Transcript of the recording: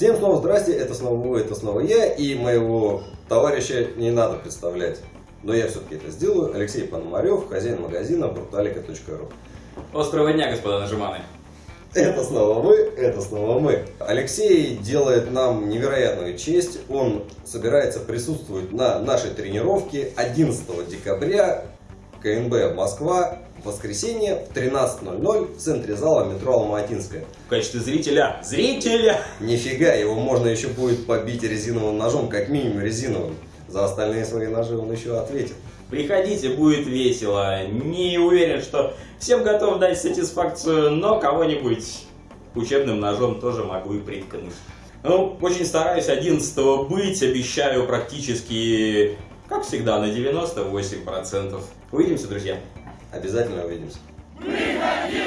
Всем снова здрасте, это снова вы, это снова я, и моего товарища не надо представлять. Но я все-таки это сделаю. Алексей Пономарев, хозяин магазина brutalika.ru Острого дня, господа нажиманы. Это снова мы, это снова мы. Алексей делает нам невероятную честь. Он собирается присутствовать на нашей тренировке 11 декабря КНБ Москва в воскресенье в 13.00 в центре зала метро Алматинская. В качестве зрителя. Зрителя! Нифига, его можно еще будет побить резиновым ножом, как минимум резиновым. За остальные свои ножи он еще ответит. Приходите, будет весело. Не уверен, что всем готов дать сатисфакцию, но кого-нибудь учебным ножом тоже могу и приткнуть. Ну, очень стараюсь 11 быть, обещаю практически, как всегда, на 98%. Увидимся, друзья. Обязательно увидимся. Приходи